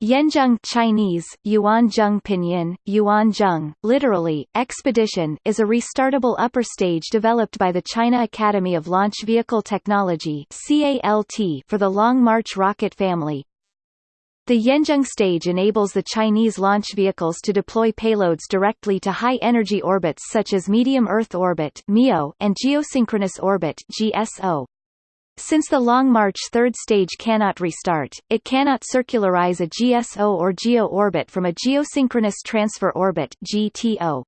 Yuanzheng Chinese, Yuanzheng Pinyin, Yuanzheng, literally, expedition is a restartable upper stage developed by the China Academy of Launch Vehicle Technology for the Long March rocket family. The Yuanzheng stage enables the Chinese launch vehicles to deploy payloads directly to high-energy orbits such as medium Earth orbit (MEO) and geosynchronous orbit (GSO). Since the Long March third stage cannot restart, it cannot circularize a GSO or GEO orbit from a geosynchronous transfer orbit GTO.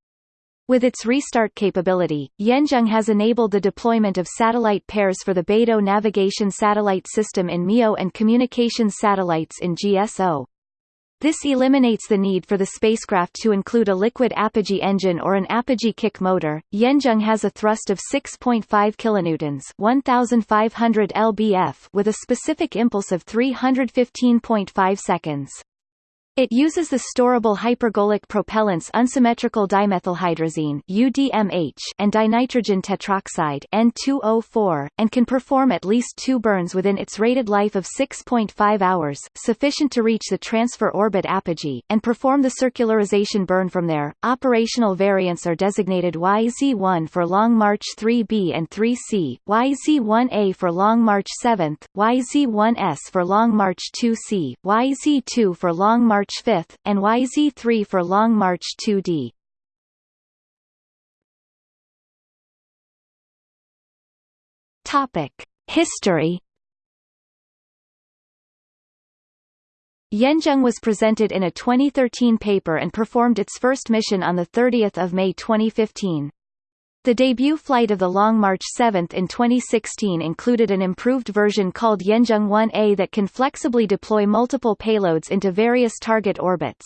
With its restart capability, Yuanzheng has enabled the deployment of satellite pairs for the Beidou navigation satellite system in MEO and communications satellites in GSO. This eliminates the need for the spacecraft to include a liquid apogee engine or an apogee kick motor. Yuanzheng has a thrust of 6.5 kilonewtons, 1500 lbf, with a specific impulse of 315.5 seconds. It uses the storable hypergolic propellants unsymmetrical dimethylhydrazine UDMH and dinitrogen tetroxide N2O4, and can perform at least two burns within its rated life of 6.5 hours, sufficient to reach the transfer orbit apogee, and perform the circularization burn from there. Operational variants are designated YZ1 for Long March 3B and 3C, YZ1A for Long March 7th, YZ1S for Long March 2C, YZ2 for Long March March 5, and YZ3 for Long March 2D. Topic: History. Yuanzheng was presented in a 2013 paper and performed its first mission on 30 May 2015. The debut flight of the Long March 7 in 2016 included an improved version called Yuanzheng 1A that can flexibly deploy multiple payloads into various target orbits.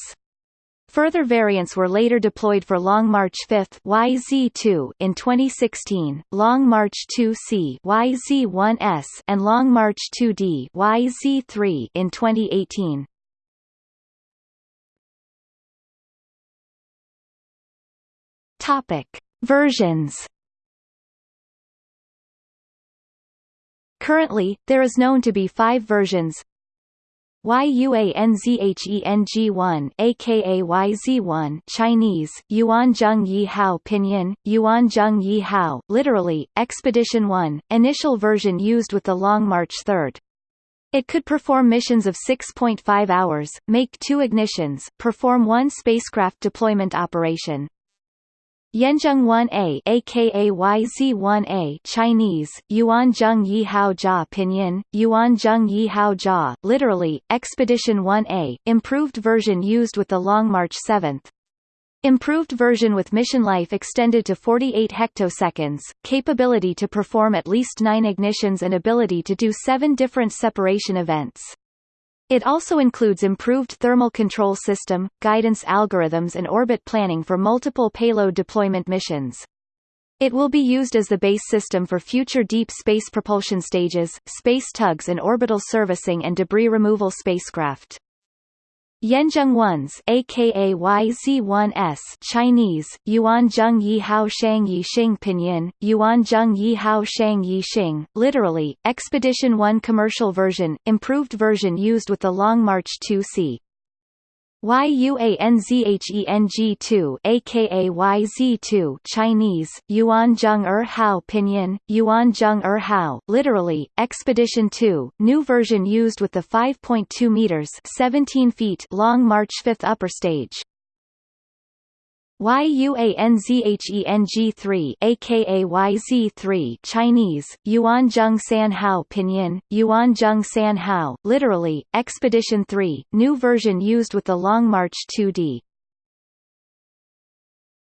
Further variants were later deployed for Long March 5 YZ2 in 2016, Long March 2C YZ1S and Long March 2D YZ3 in 2018. Topic: Versions. Currently, there is known to be five versions. YUANZHENG1 aka YZ1 Chinese Yuanzheng Yi Hao Pinyin Yuanzheng Yi Hao literally Expedition 1 initial version used with the Long March 3rd it could perform missions of 6.5 hours, make two ignitions, perform one spacecraft deployment operation, Yuanzheng 1A aka YZ1A Chinese Yuanzheng Yihao Jia Pinyin Yuanzheng Yihao Jia literally Expedition 1A improved version used with the Long March 7th Improved version with mission life extended to 48 hectoseconds, capability to perform at least 9 ignitions and ability to do 7 different separation events. It also includes improved thermal control system, guidance algorithms and orbit planning for multiple payload deployment missions. It will be used as the base system for future deep space propulsion stages, space tugs and orbital servicing and debris removal spacecraft. Yuanzheng ones aka YZ1S Chinese Yuanzheng Yihao Shang Yixing Pinyin Yuanzheng Yihao Shang Yixing literally Expedition 1 commercial version improved version used with the Long March 2C YUANZHENG2 aka YZ2 Chinese Yuanzheng Er Hao Pinyin Yuanzheng Er Hao literally Expedition 2 new version used with the 5.2 meters 17 feet long March 5th upper stage YUANZHENG3 aka YZ3 Chinese Yuanzheng San Hao Pinyin Yuanzheng San Hao literally Expedition 3 new version used with the Long March 2D